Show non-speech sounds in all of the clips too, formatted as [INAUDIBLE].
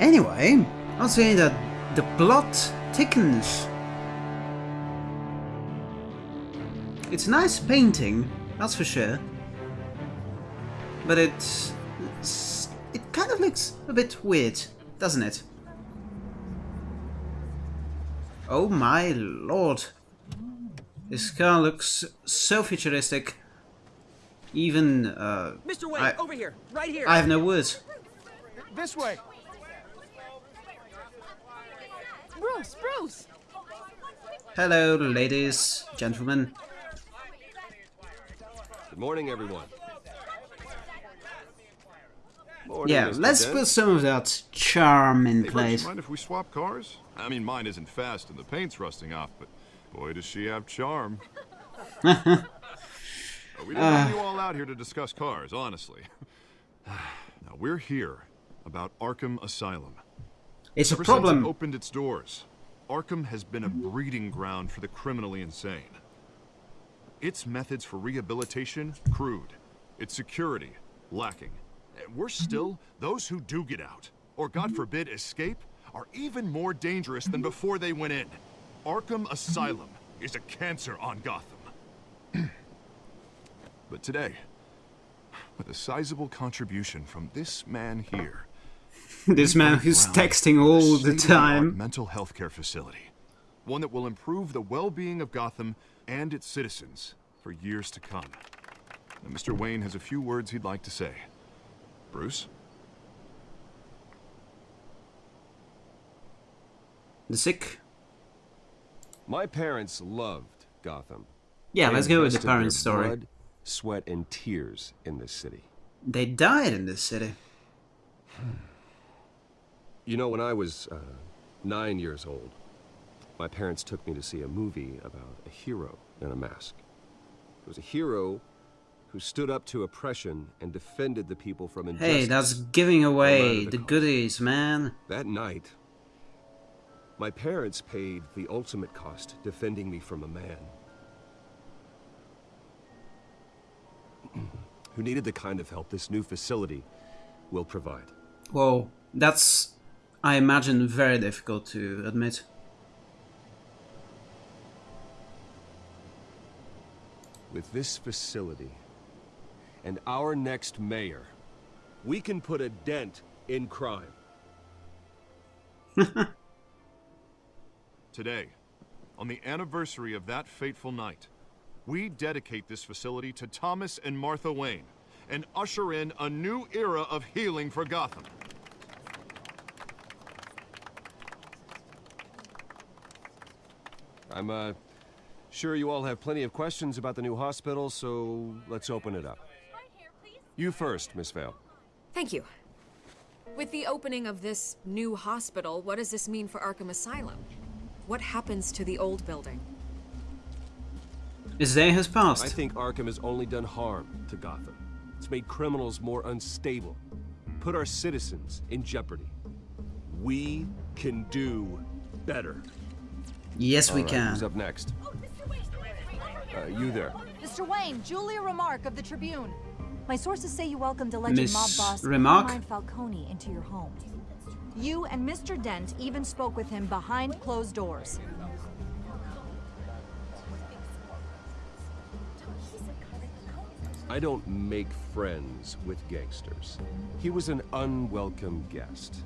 Anyway, I'll say that the plot thickens. It's a nice painting, that's for sure. But it's, it's it kind of looks a bit weird, doesn't it? Oh my lord. This car looks so futuristic. Even, uh... Mr. Wayne, I, over here, right here. I have no words. This way. Bruce, Bruce! Hello, ladies, gentlemen. Good morning, everyone. Morning, Yeah, Mr. let's Dent. put some of that charm in Hey, Bruce, place. mind if we swap cars? I mean, mine isn't fast and the paint's rusting off, but boy, does she have charm. [LAUGHS] Uh, we didn't bring you all out here to discuss cars, honestly. [SIGHS] now, we're here about Arkham Asylum. It's a Ever since it problem. opened its doors, Arkham has been a breeding ground for the criminally insane. Its methods for rehabilitation, crude. Its security, lacking. And worse mm-hmm. still, those who do get out, or God mm-hmm. forbid escape, are even more dangerous than mm-hmm. before they went in. Arkham Asylum is a cancer on Gotham. but today, with a sizable contribution from this man here, [LAUGHS] this man who's texting all the time. Mental health care facility. One that will improve the well-being of Gotham and its citizens for years to come. Now, Mr. Wayne has a few words he'd like to say. Bruce? The sick. My parents loved Gotham. Yeah, They let's go with the parents' story. Blood, sweat, and tears in this city. They died in this city. [SIGHS] [SIGHS] You know, when I was uh, nine years old, my parents took me to see a movie about a hero in a mask. It was a hero who stood up to oppression and defended the people from injustice. Hey, that's giving away the the goodies, man. That night, my parents paid the ultimate cost defending me from a man [CLEARS THROAT] who needed the kind of help this new facility will provide. Well, that's, I imagine, very difficult to admit. With this facility and our next mayor, we can put a dent in crime. [LAUGHS] Today, on the anniversary of that fateful night, we dedicate this facility to Thomas and Martha Wayne and usher in a new era of healing for Gotham. I'm, uh, sure you all have plenty of questions about the new hospital, so let's open it up. You first, Miss Vale. Thank you. With the opening of this new hospital, what does this mean for Arkham Asylum? What happens to the old building? His day has passed. I think Arkham has only done harm to Gotham. It's made criminals more unstable, put our citizens in jeopardy. We can do better. Yes, we All right, Who's can. up next? Uh, you there. Mr. Wayne, Julia Remark of the Tribune. My sources say you welcomed alleged Miss mob boss Remark? Carmine Falcone into your home. You and Mr. Dent even spoke with him behind closed doors. I don't make friends with gangsters. He was an unwelcome guest.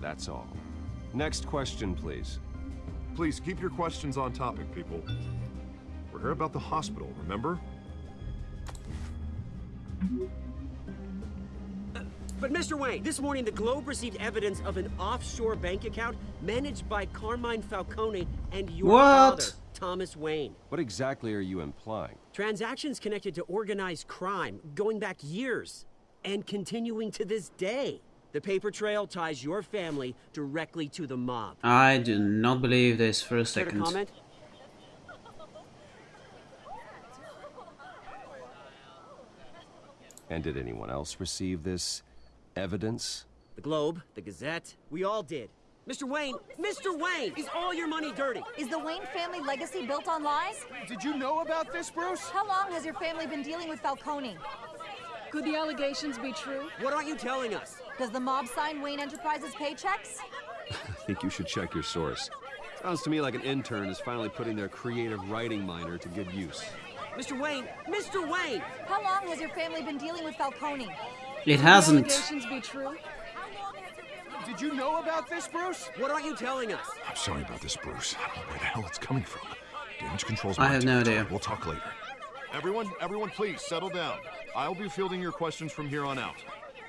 That's all. Next question, please. Please keep your questions on topic, people. We're here about the hospital, remember? But Mr. Wayne, this morning the Globe received evidence of an offshore bank account managed by Carmine Falcone and your What? father, Thomas Wayne. What exactly are you implying? Transactions connected to organized crime going back years and continuing to this day. The paper trail ties your family directly to the mob. I do not believe this for a Care to second. comment? And did anyone else receive this evidence? The Globe, the Gazette, we all did. Mr. Wayne, oh, Mr. Wayne, is all your money dirty? Is the Wayne family legacy built on lies? Did you know about this, Bruce? How long has your family been dealing with Falcone? Could the allegations be true? What aren't you telling us? Does the mob sign Wayne Enterprises paychecks? [LAUGHS] I think you should check your source. Sounds to me like an intern is finally putting their creative writing minor to good use. Mr. Wayne! Mr. Wayne! How long has your family been dealing with Falcone? It hasn't. Be true? Did you know about this, Bruce? What aren't you telling us? I'm sorry about this, Bruce. I don't know where the hell it's coming from. Damage control's I my have no territory. idea. We'll talk later. Everyone, everyone, please settle down. I'll be fielding your questions from here on out.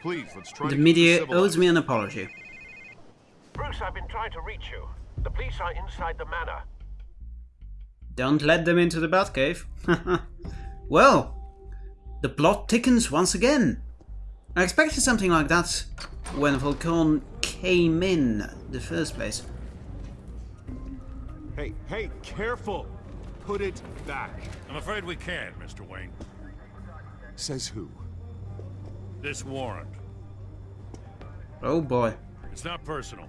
Please, let's try The to media owes me an apology. Bruce, I've been trying to reach you. The police are inside the manor. Don't let them into the Batcave. [LAUGHS] well, the plot thickens once again. I expected something like that when Falcone came in the first place. Hey, hey, careful! Put it back. I'm afraid we can't, Mr. Wayne. Says who? This warrant. Oh boy. It's not personal.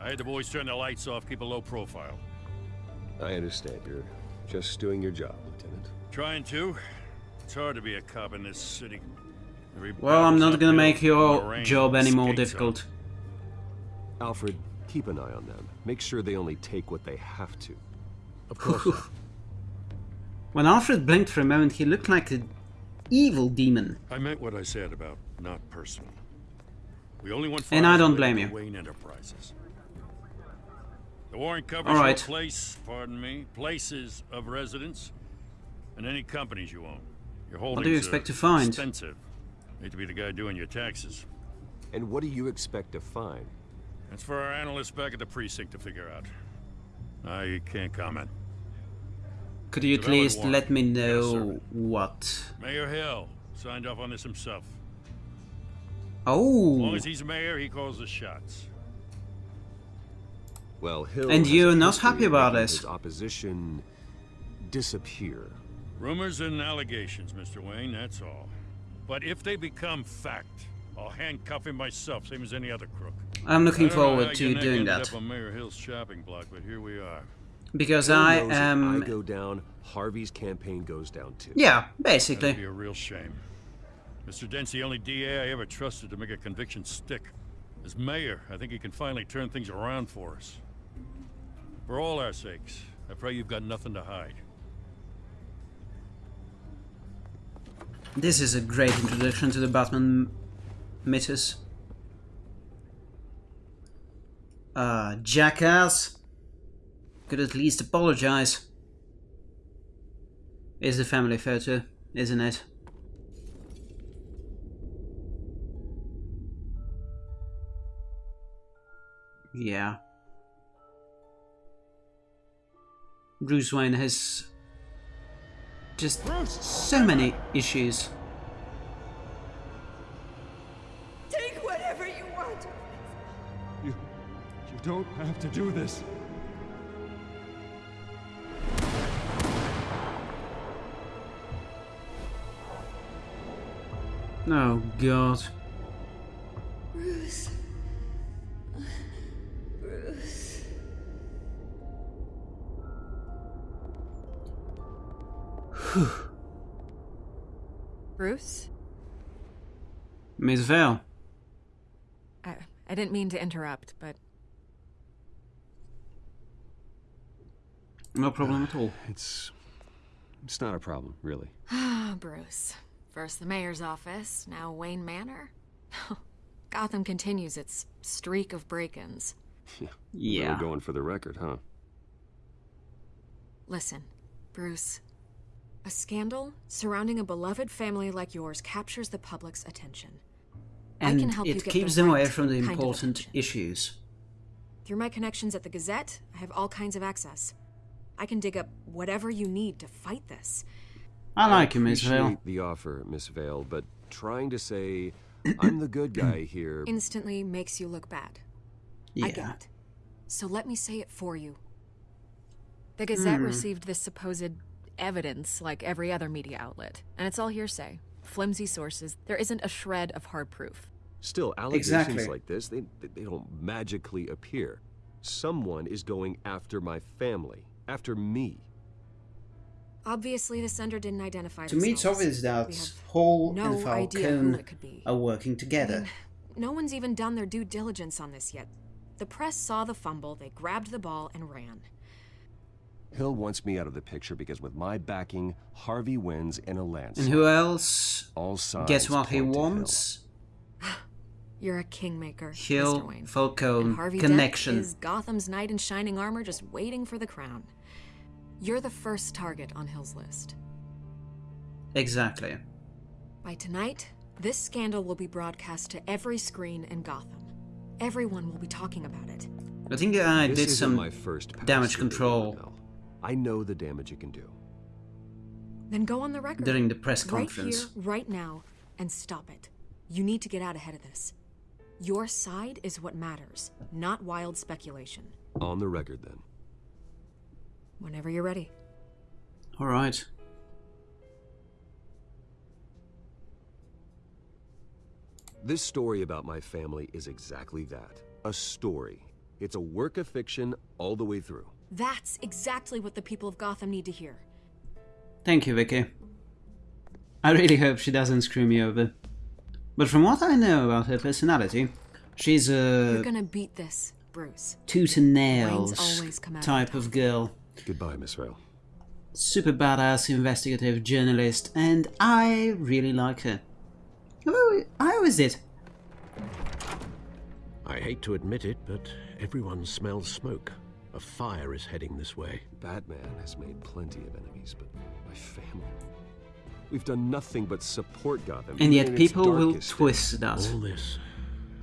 I had the boys turn the lights off, keep a low profile. I understand. You're just doing your job, Lieutenant. Trying to. It's hard to be a cop in this city. Every Well, I'm not gonna make your job any more skates difficult. Alfred, keep an eye on them. Make sure they only take what they have to. [LAUGHS] Of course. When Alfred blinked for a moment, he looked like an evil demon. I meant what I said about not personal. We only want And I don't blame you. Wayne Enterprises. The warrant covers All your place, pardon me, places of residence, and any companies you own. Your holdings do you expect to find? Extensive. Hate to be the guy doing your taxes. And what do you expect to find? That's for our analysts back at the precinct to figure out. I can't comment. Could you at least warrant. let me know sir. what? Mayor Hill signed off on this himself. Oh. As long as he's mayor, he calls the shots. Well, Hill And you're not happy of about making this. Opposition disappear. Rumors and allegations, Mr. Wayne, that's all. But if they become fact, I'll handcuff him myself, same as any other crook. I'm looking I don't know forward to your neck doing ended that Up on Mayor Hill's shopping block, but here we are. Because Hill I am. I go down, Harvey's campaign goes down too. Yeah, basically. That'd basically. be a real shame. Mr. Dent's the only DA I ever trusted to make a conviction stick. As mayor, I think he can finally turn things around for us. For all our sakes, I pray you've got nothing to hide. This is a great introduction to the Batman mythos. Uh, jackass. Could at least apologize. Is the family photo, isn't it? Yeah. Bruce Wayne has just so many issues. Take whatever you want. You, you don't have to do this. Oh god. Bruce. Bruce. Bruce? Miss Vale. I, I didn't mean to interrupt, but No problem at all. It's it's not a problem, really. [SIGHS] Ah, Bruce. First the mayor's office, now Wayne Manor. [LAUGHS] Gotham continues its streak of break-ins. [LAUGHS] Yeah. Really going for the record, huh? Listen, Bruce. A scandal surrounding a beloved family like yours captures the public's attention. I And can help you it get keeps the them right away from the kind of important issues. Through my connections at the Gazette, I have all kinds of access. I can dig up whatever you need to fight this. I like you, Miss Vale. the offer, Miss Vale, but trying to say I'm the good guy [CLEARS THROAT] here. Instantly makes you look bad. I get it. So let me say it for you. The Gazette Hmm. received this supposed evidence like every other media outlet, and it's all hearsay. Flimsy sources. There isn't a shred of hard proof. Still, allegations Exactly. like this, they they don't magically appear. Someone is going after my family, after me. Obviously, the sender didn't identify To me, it's themselves. obvious that We have Paul no and idea who Falcone it could be. are working together. no one's even done their due diligence on this yet. The press saw the fumble, they grabbed the ball and ran. Hill wants me out of the picture because with my backing, Harvey wins in a landslide. And who else All signs gets what he point to Hill. wants? [SIGHS] You're a kingmaker, Hill, Mr. Wayne. Falcone, and Harvey connection. Dent is Gotham's knight in shining armor just waiting for the crown. You're the first target on Hill's list. Exactly. By tonight, this scandal will be broadcast to every screen in Gotham. Everyone will be talking about it. I think I This did isn't some my first pass damage control Annabelle. I know the damage it can do. Then go on the record. during the press conference. Right conference. here, right now, and stop it. You need to get out ahead of this. Your side is what matters, not wild speculation. On the record, then. Whenever you're ready. All right. This story about my family is exactly that. A story. It's a work of fiction all the way through. That's exactly what the people of Gotham need to hear. Thank you, Vicki. I really hope she doesn't screw me over. But from what I know about her personality, she's a... You're a gonna beat this, Bruce. tooth and nails always come out type of girl. Goodbye, Miss Rail. Super badass investigative journalist, and I really like her. Although I always did. I hate to admit it, but everyone smells smoke. A fire is heading this way. Batman has made plenty of enemies, but my family. We've done nothing but support Gotham. And yet people will twist that. All this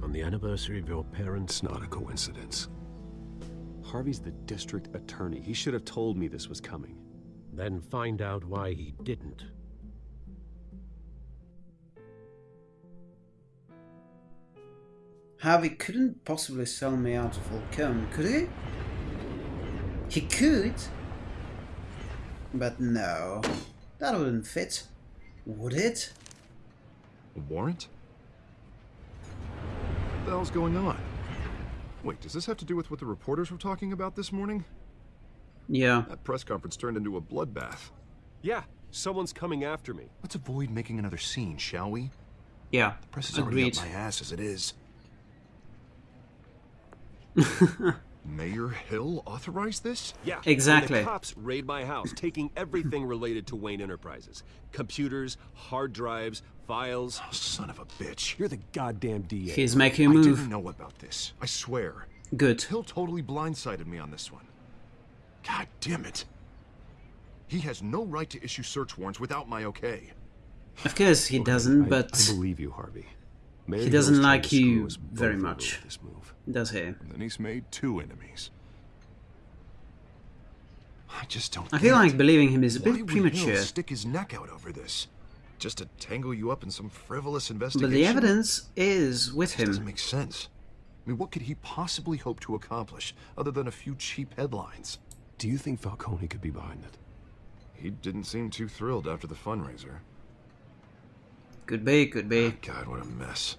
on the anniversary of your parents, not a coincidence. Harvey's the district attorney. He should have told me this was coming. Then find out why he didn't. Harvey couldn't possibly sell me out to Falcone, could he? He could. But no. That wouldn't fit. Would it? A warrant? What the hell's going on? Wait, does this have to do with what the reporters were talking about this morning? Yeah. That press conference turned into a bloodbath. Yeah, someone's coming after me. Let's avoid making another scene, shall we? Yeah. The press is already Agreed. up my ass as it is. [LAUGHS] Mayor Hill authorized this? Yeah, Exactly. And the cops raid my house, taking everything related to Wayne Enterprises: computers, hard drives, files. Oh, son of a bitch. You're the goddamn DA. He's making a I move. I didn't know about this. I swear. Good. Hill totally blindsided me on this one. God damn it. He has no right to issue search warrants without my okay. Of course he doesn't, I- but I, believe you, Harvey. Mayor he doesn't like you very much. This move. does he? And then he's made two enemies. I just don't I feel like it. believing him is a Why bit would premature. Hill stick his neck out over this? Just to tangle you up in some frivolous investigation. But investigation? the evidence is with This doesn't make sense. I mean, what could he possibly hope to accomplish other than a few cheap headlines? Do you think Falcone could be behind it? He didn't seem too thrilled after the fundraiser. Could be, could be. Ah, God, what a mess.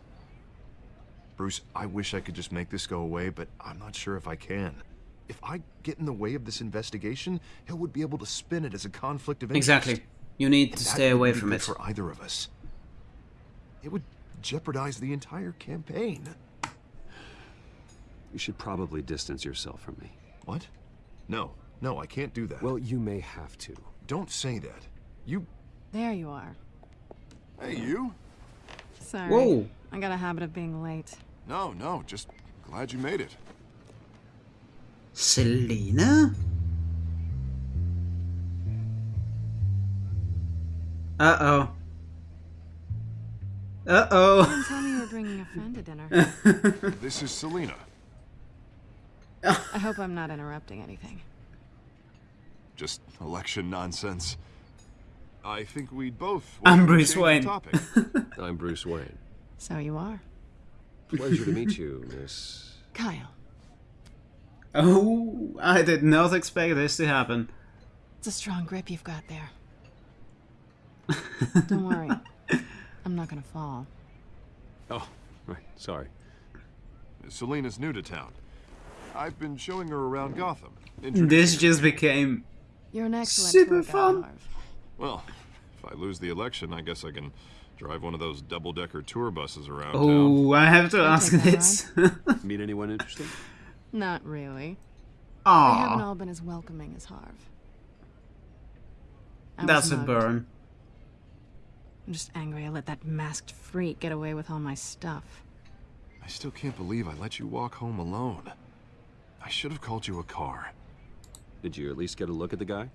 Bruce, I wish I could just make this go away, but I'm not sure if I can. If I get in the way of this investigation, Hill would be able to spin it as a conflict of interest. Exactly. You need And to stay away from it. for either of us. It would jeopardize the entire campaign. You should probably distance yourself from me. What? No, no, I can't do that. Well, you may have to. Don't say that. You. There you are. Hey, you? Sorry. Whoa. I got a habit of being late. No, no, just glad you made it. Selina? Uh oh. Uh You didn't oh. tell me you were bringing a friend to dinner. [LAUGHS] This is Selina. I hope I'm not interrupting anything. Just election nonsense. I think we'd both. I'm Bruce Wayne. Topic. [LAUGHS] I'm Bruce Wayne. So you are. Pleasure to meet you, Miss. Kyle. Oh, I did not expect this to happen. It's a strong grip you've got there. Don't worry. [LAUGHS] I'm not gonna fall. Oh, right. Sorry. Selina's new to town. I've been showing her around Gotham. This just became You're an excellent Super tour guide, fun. Harv. Well, if I lose the election, I guess I can Drive one of those double-decker tour buses around oh, town. Oh, I have to I'll ask take this. [LAUGHS] Meet anyone interesting? Not really. Aw. They haven't all been as welcoming as Harv. I was That's a burn. I'm just angry I let that masked freak get away with all my stuff. I still can't believe I let you walk home alone. I should have called you a car. Did you at least get a look at the guy?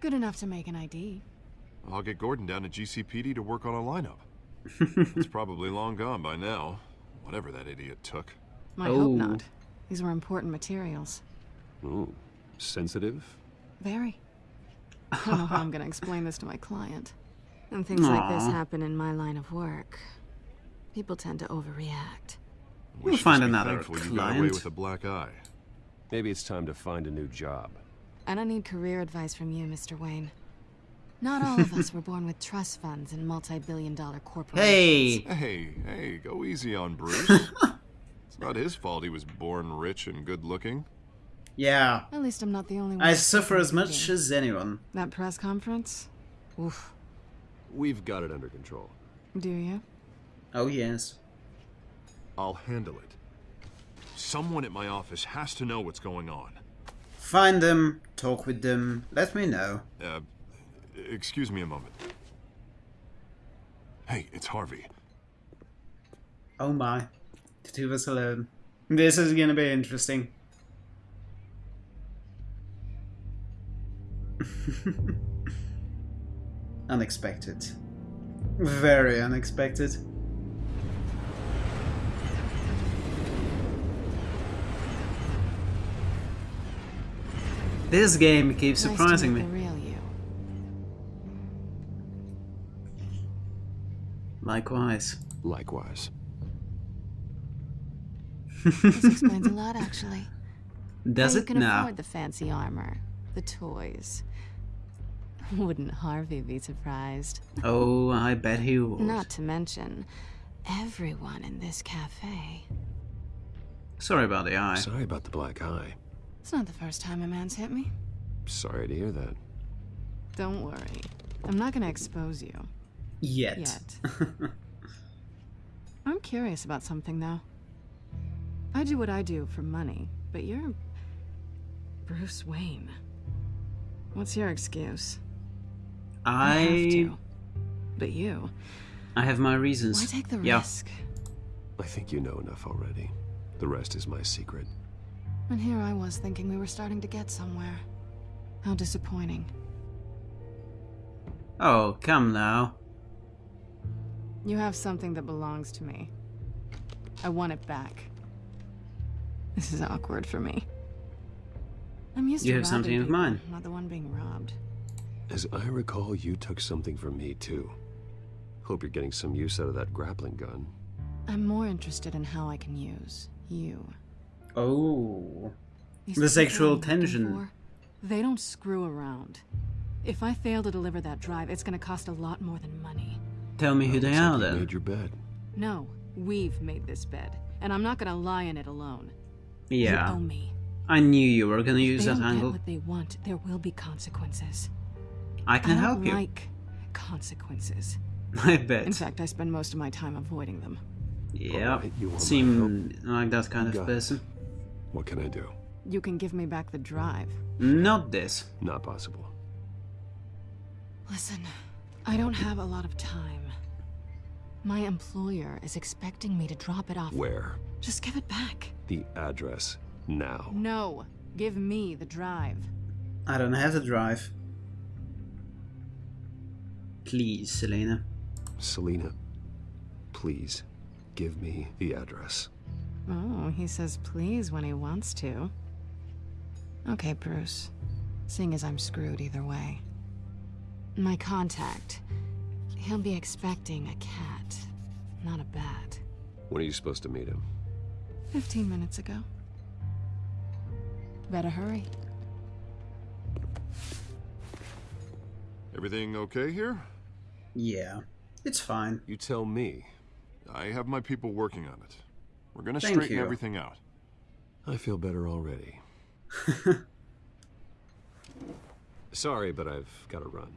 Good enough to make an ID. I'll get Gordon down to GCPD to work on a lineup. [LAUGHS] it's probably long gone by now. Whatever that idiot took. I Oh. hope not. These were important materials. Oh, sensitive? Very. I don't know how I'm gonna explain this to my client. And things like this happen in my line of work. People tend to overreact. We'll Wish find just be another thankful you got away with a black eye. Maybe it's time to find a new job. I don't need career advice from you, Mr. Wayne. Not all of us were born with trust funds and multi-billion dollar corporations. Hey! Hey, hey, go easy on Bruce. [LAUGHS] it's not his fault he was born rich and good looking. Yeah. At least I'm not the only one. I suffer as much beating. as anyone. That press conference? Oof. We've got it under control. Do you? Oh, yes. I'll handle it. Someone at my office has to know what's going on. Find them, talk with them, let me know. Uh, excuse me a moment. Hey, it's Harvey. Oh my. The two of us alone. This is gonna be interesting. [LAUGHS] unexpected. Very unexpected. This game keeps surprising meet me. Likewise. Likewise. This explains a lot, actually. [LAUGHS] Does How it you can now? afford the fancy armor, the toys. [LAUGHS] Wouldn't Harvey be surprised? Oh, I bet he would. Not to mention, everyone in this cafe. Sorry about the eye. Sorry about the black eye. It's not the first time a man's hit me. Sorry to hear that. Don't worry. I'm not gonna expose you. Yet. Yet. [LAUGHS] I'm curious about something, though. I do what I do for money, but you're. Bruce Wayne. What's your excuse? I have to. But you. I have my reasons. Why take the yeah. risk? I think you know enough already. The rest is my secret. And here I was thinking we were starting to get somewhere. How disappointing. Oh, come now. You have something that belongs to me. I want it back. This is awkward for me. I'm used You to have something robbing of mine. Not the one being robbed. As I recall, you took something from me, too. Hope you're getting some use out of that grappling gun. I'm more interested in how I can use you. Oh. These The sexual tension. for, they don't screw around. If I fail to deliver that drive, it's gonna cost a lot more than money. Tell me who they looks like are you then. made your bed. No, we've made this bed, and I'm not gonna lie in it alone. Yeah. You owe me. I knew you were gonna use they that don't angle. get what they want, there will be consequences. I can I don't help you. like consequences. [LAUGHS] I bet. In fact, I spend most of my time avoiding them. yeah. Alright, you want my Seem like that kind of Got it. person. What can I do? You can give me back the drive. Not this. Not possible. Listen, I don't have a lot of time. My employer is expecting me to drop it off. Where? Just give it back. The address. Now. No, give me the drive. I don't have the drive. Please, Selina. Selina, please give me the address. Oh, he says please when he wants to. Okay, Bruce. Seeing as I'm screwed either way. My contact. He'll be expecting a cat, not a bat. When are you supposed to meet him? Fifteen minutes ago. Better hurry. Everything okay here? Yeah. It's fine. You tell me. I have my people working on it. We're gonna Thank straighten you. everything out. I feel better already. [LAUGHS] Sorry, but I've got to run.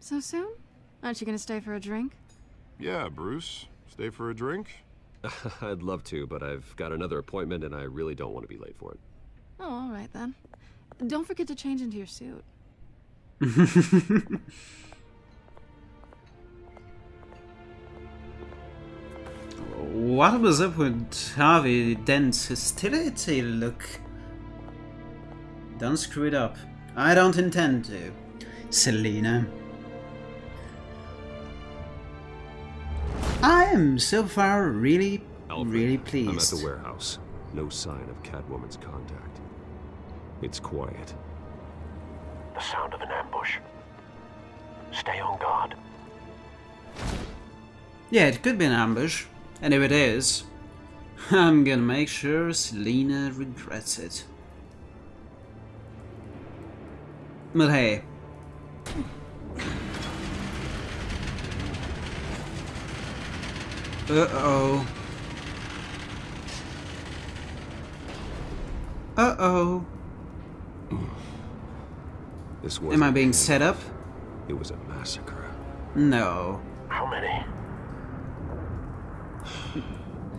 So soon? Aren't you gonna stay for a drink? Yeah, Bruce. Stay for a drink? [LAUGHS] I'd love to, but I've got another appointment and I really don't want to be late for it. Oh, all right then. Don't forget to change into your suit. [LAUGHS] What was up with Harvey Dent's hostility look? Don't screw it up. I don't intend to. Selina. I am so far really, Alfred, really pleased. I'm at the warehouse. No sign of Catwoman's contact. It's quiet. The sound of an ambush. Stay on guard. Yeah, it could be an ambush. And if it is, [LAUGHS] I'm gonna make sure Selina regrets it. But hey. Uh-oh. Uh-oh. [SIGHS] This was Am I being set up? It was a massacre. No. How many? [SIGHS]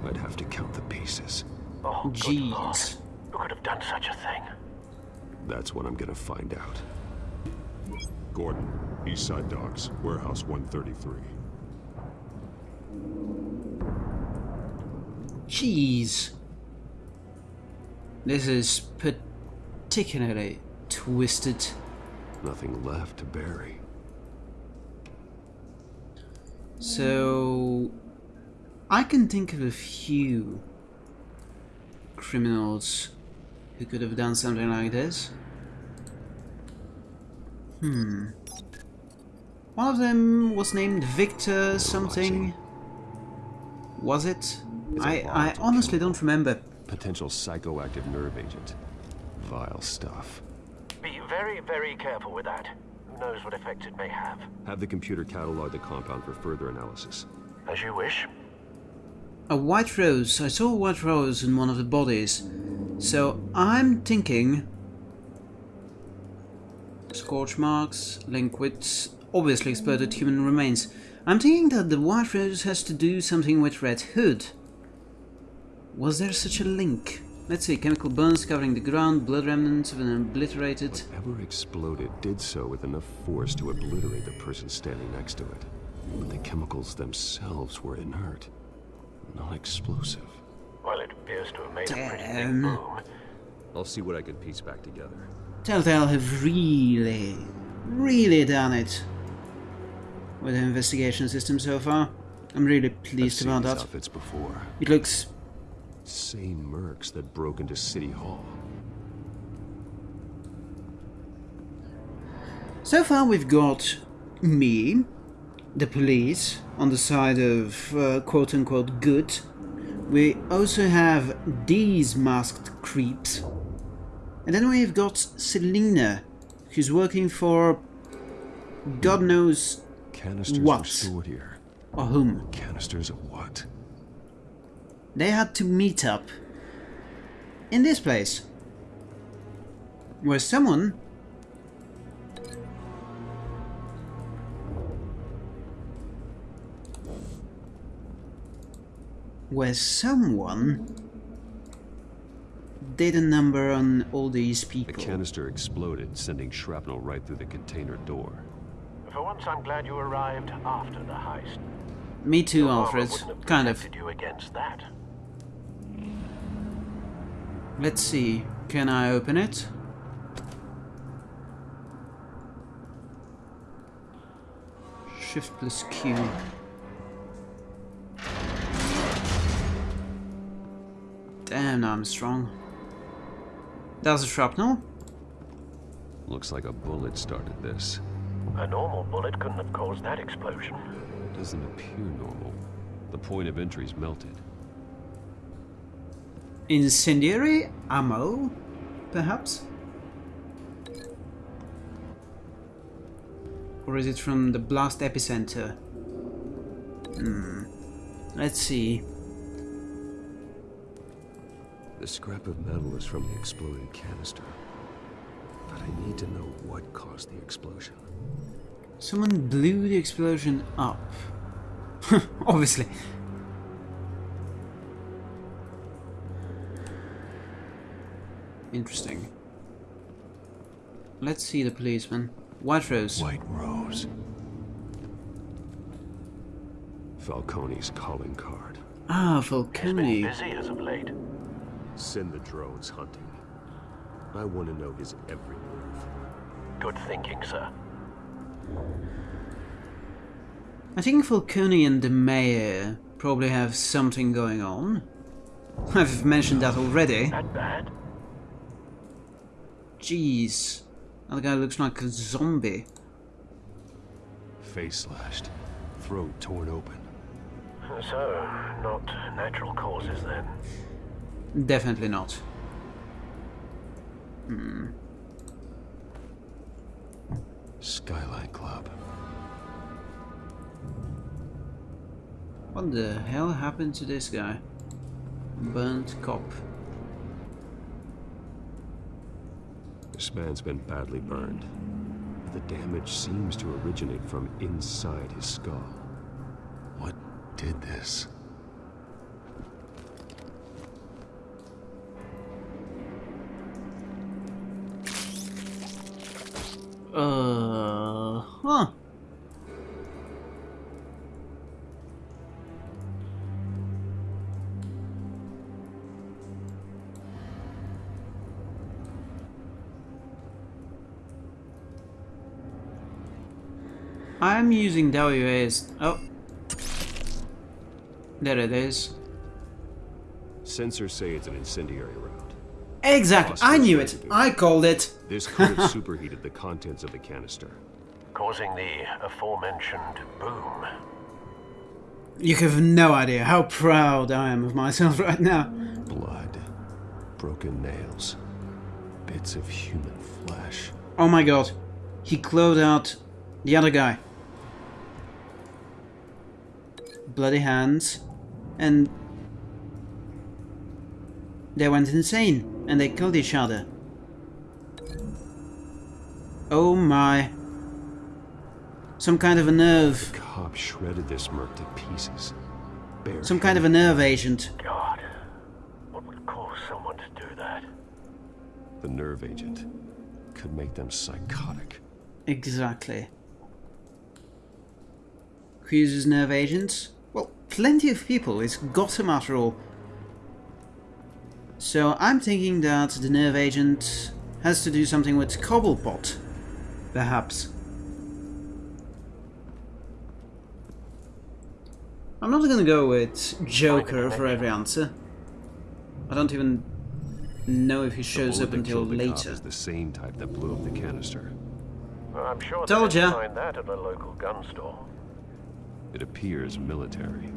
I'd have to count the pieces. Oh, good lord. Jeez. Who could have done such a thing? That's what I'm gonna find out. Gordon, Eastside Docks, Warehouse 133. Jeez. This is particularly twisted. Nothing left to bury. So, I can think of a few criminals who could have done something like this. Hmm. One of them was named Victor something. Was it? It's a I, I volatile honestly don't remember. Potential psychoactive nerve agent. Vile stuff. Be very, very careful with that. Who knows what effects it may have? Have the computer catalog the compound for further analysis. As you wish. A white rose. I saw a white rose in one of the bodies. So I'm thinking scorch marks linked with obviously exploded human remains. I'm thinking that the white rose has to do something with Red Hood. Was there such a link? Let's see, chemical burns covering the ground, blood remnants of an obliterated... Whatever exploded did so with enough force to obliterate the person standing next to it. But the chemicals themselves were inert, not explosive. Well, it appears to have made a pretty big boom. I'll see what I can piece back together. Telltale have really, really done it with the investigation system so far. I'm really pleased seen about these that. outfits before. It looks Same mercs that broke into City Hall. So far, we've got me, the police, on the side of uh, quote unquote good. We also have these masked creeps. And then we've got Selina, who's working for God knows Canisters What? were stored here. or whom. Canisters of what? They had to meet up in this place where someone where someone did a number on all these people. The canister exploded, sending shrapnel right through the container door. For once, I'm glad you arrived after the heist. Me too, Your armor Alfred. wouldn't have Kind of. you against that. Let's see. Can I open it? Shift plus Q. Damn, I'm strong. That's a shrapnel? Looks like a bullet started this. A normal bullet couldn't have caused that explosion. Doesn't appear normal. The point of entry's melted. Incendiary ammo? Perhaps? Or is it from the blast epicenter? Hmm. Let's see. The scrap of metal is from the exploded canister. But I need to know what caused the explosion. Someone blew the explosion up. [LAUGHS] Obviously. Interesting. Let's see the policeman. White Rose. White Rose. Falcone's calling card. Ah, He's Falcone. been busy as of late. Send the drones hunting. I want to know his every move. Good thinking, sir. I think Falcone and the mayor probably have something going on. I've mentioned that already. That bad? Jeez. That guy looks like a zombie. Face slashed. Throat torn open. So, not natural causes then. Definitely not. Hmm. Skyline Club. What the hell happened to this guy? Burnt cop. This man's been badly burned. But The damage seems to originate from inside his skull. What did this? Uh, huh. I'm using WAS. Oh. There it is. Sensors say it's an incendiary round. Exactly. I knew it. I called it. This could [LAUGHS] have superheated the contents of the canister. Causing the aforementioned boom. You have no idea how proud I am of myself right now. Blood. Broken nails. Bits of human flesh. Oh my god. He clawed out the other guy. Bloody hands. And they went insane and they killed each other. Oh my. Some kind of a nerve. Cop shredded this merc to pieces. Bare Some kind of a nerve agent. God, what would cause someone to do that? The nerve agent could make them psychotic. Exactly. Who uses nerve agents? Well, plenty of people. It's Gotham after all. So I'm thinking that the nerve agent has to do something with Cobblepot. Perhaps. I'm not gonna go with Joker for every answer. I don't even know if he shows up until killed the cop later. is the same type that blew up the canister. Well, I'm sure Told they ya. find that at a local gun store. It appears military.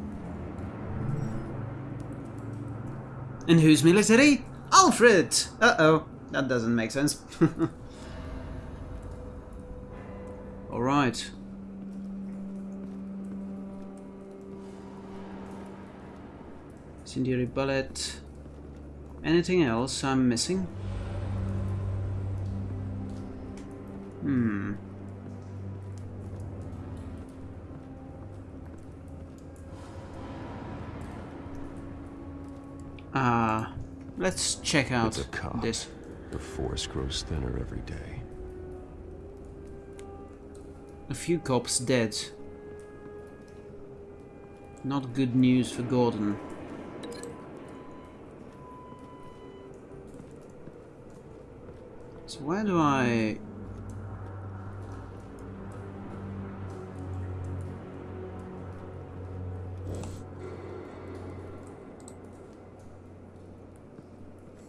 And who's military? Alfred! Uh-oh, that doesn't make sense. [LAUGHS] Alright. Incendiary bullet. Anything else I'm missing? Hmm. Ah, let's check out this. The force grows thinner every day. A few cops dead. Not good news for Gordon. So where do I...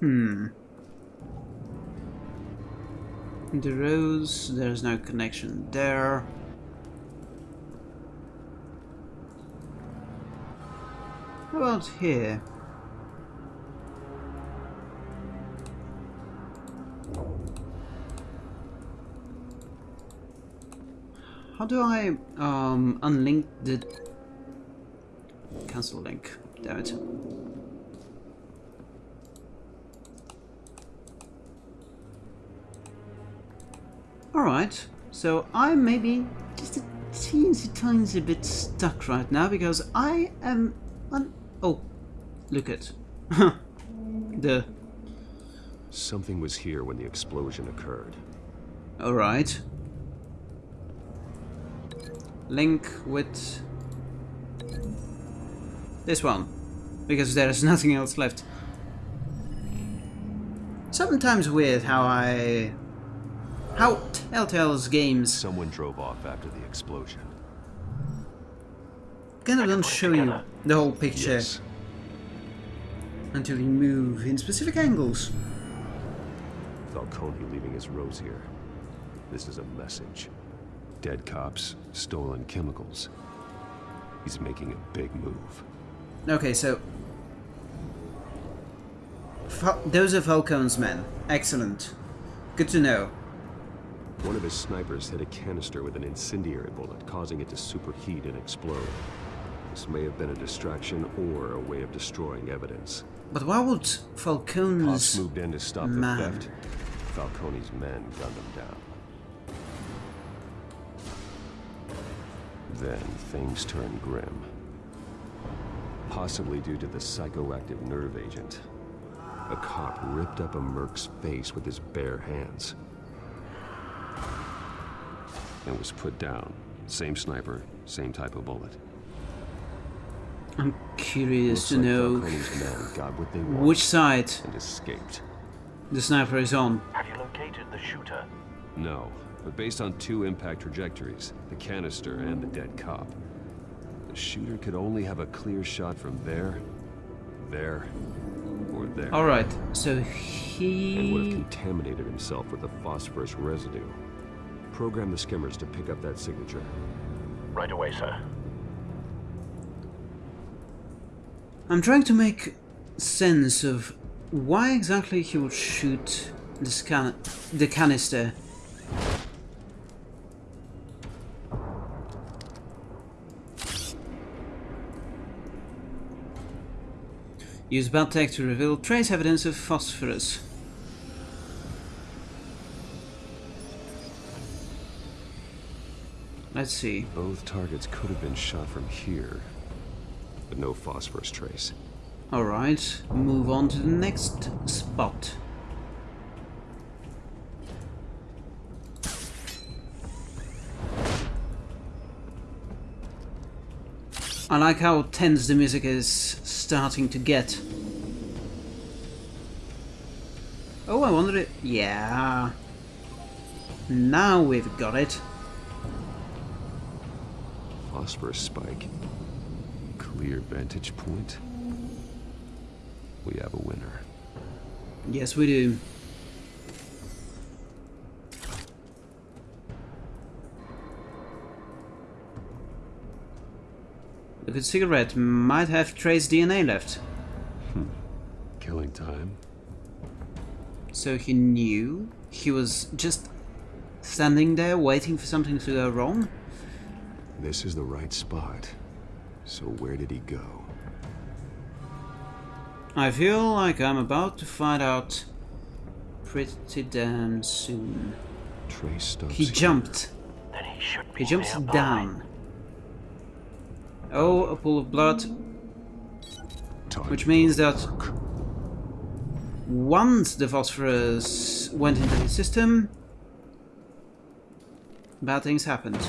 Hmm. The rose, there's no connection there. How about here? How do I um, unlink the cancel link? Damn it. Alright, so I'm maybe just a teensy tiny bit stuck right now because I am on. Oh, look at [LAUGHS] the. Something was here when the explosion occurred. All right. Link with this one because there is [LAUGHS] nothing else left. Sometimes weird how I how Telltale's games Someone drove off after the explosion. kind of don't show you uh, the whole picture Yes. until you move in specific angles. Falcone leaving his rose here. This is a message. Dead cops, stolen chemicals. He's making a big move. Okay, so Fal those are Falcone's men. Excellent. Good to know. One of his snipers hit a canister with an incendiary bullet, causing it to superheat and explode. This may have been a distraction or a way of destroying evidence. But why would Cops Falcone's moved in to stop the theft. Falcone's men gunned them down. Then things turned grim. Possibly due to the psychoactive nerve agent. A cop ripped up a merc's face with his bare hands. And was put down. Same sniper, same type of bullet. I'm curious Looks to like know Falcone's men got what they wanted which side and escaped. the sniper is on. Have you located the shooter? No, but based on two impact trajectories, the canister and the dead cop, the shooter could only have a clear shot from there, there, or there. Alright, so he... And would have contaminated himself with the phosphorus residue. Program the skimmers to pick up that signature. Right away, sir. I'm trying to make sense of why exactly he would shoot the, scan the canister. Use bad tech to reveal trace evidence of phosphorus. Let's see. Both targets could have been shot from here, but no phosphorus trace. Alright, move on to the next spot. I like how tense the music is starting to get. Oh, I wonder it. Yeah. Now we've got it. Phosphorus spike. Clear vantage point. We have a winner. Yes, we do. The good cigarette might have trace DNA left. Hmm. Killing time. So he knew he was just standing there waiting for something to go wrong? This is the right spot. So where did he go? I feel like I'm about to find out pretty damn soon. Trace stops He jumped. Then he should be He jumps nearby. down. Oh, a pool of blood. Which means that once the phosphorus went into the system, bad things happened.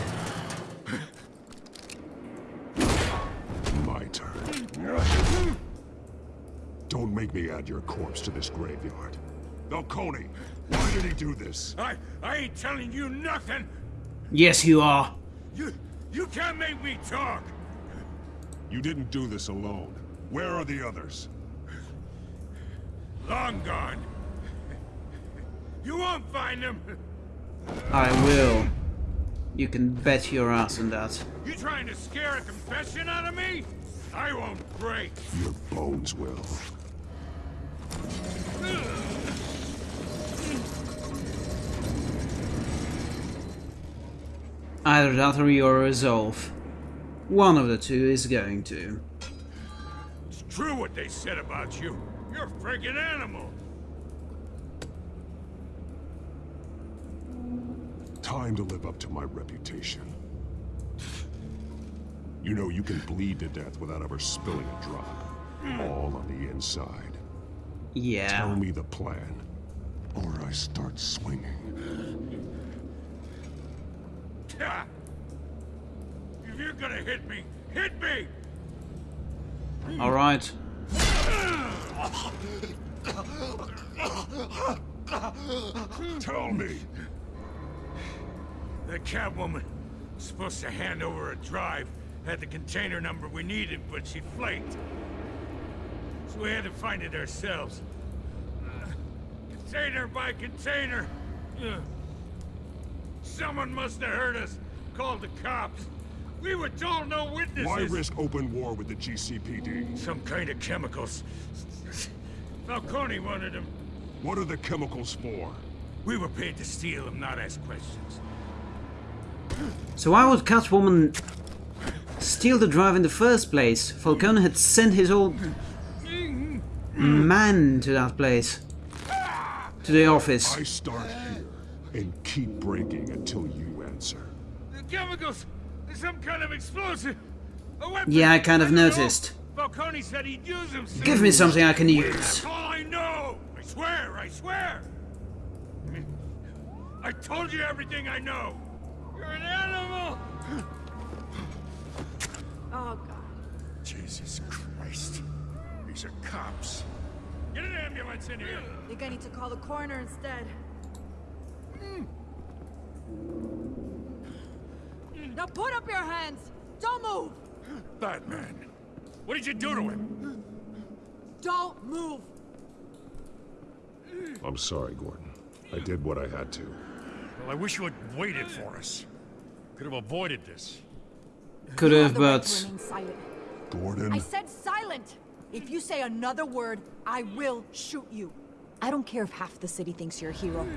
My turn. Don't make me add your corpse to this graveyard. Falcone, why did he do this? I I ain't telling you nothing. Yes, you are. You you can't make me talk. You didn't do this alone. Where are the others? Long gone. You won't find them. I will. You can bet your ass on that. You trying to scare a confession out of me? I won't break. Your bones will. Either that or your resolve. One of the two is going to. It's true what they said about you. You're a friggin' animal. Time to live up to my reputation. You know you can bleed to death without ever spilling a drop. All on the inside. Yeah. Tell me the plan, or I start swinging. If you're gonna hit me, hit me! All right. Tell me. The Catwoman was supposed to hand over a drive, had the container number we needed, but she flaked. So we had to find it ourselves. Uh, container by container. Uh, Someone must have heard us, called the cops. We were told no witnesses. Why risk open war with the GCPD? Some kind of chemicals. Falcone wanted them. What are the chemicals for? We were paid to steal them, not ask questions. So why would Catwoman steal the drive in the first place? Falcone had sent his old man to that place. To the office. I start here and keep breaking until you answer. The chemicals! There's some kind of explosive! A weapon! Yeah, I kind of noticed. Falcone said he'd use them soon. Give me something I can use. That's all I know! I swear, I swear! I told you everything I know! You're an animal! Oh, God. Jesus Christ. These are cops. Get an ambulance in here! Think I need to call the coroner instead. Hmm. Now put up your hands! Don't move! Batman! What did you do to him? Don't move! I'm sorry, Gordon. I did what I had to. Well, I wish you had waited for us. Could have avoided this. Could have, but to remain silent. Gordon? I said silent! If you say another word, I will shoot you. I don't care if half the city thinks you're a hero.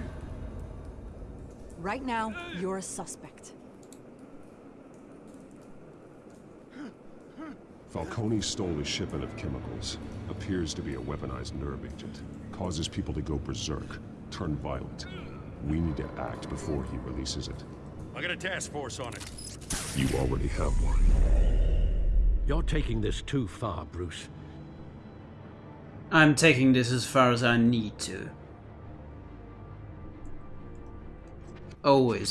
Right now, you're a suspect. Falcone stole a shipment of chemicals. Appears to be a weaponized nerve agent. Causes people to go berserk, turn violent. We need to act before he releases it. I got a task force on it. You already have one. You're taking this too far, Bruce. I'm taking this as far as I need to. Always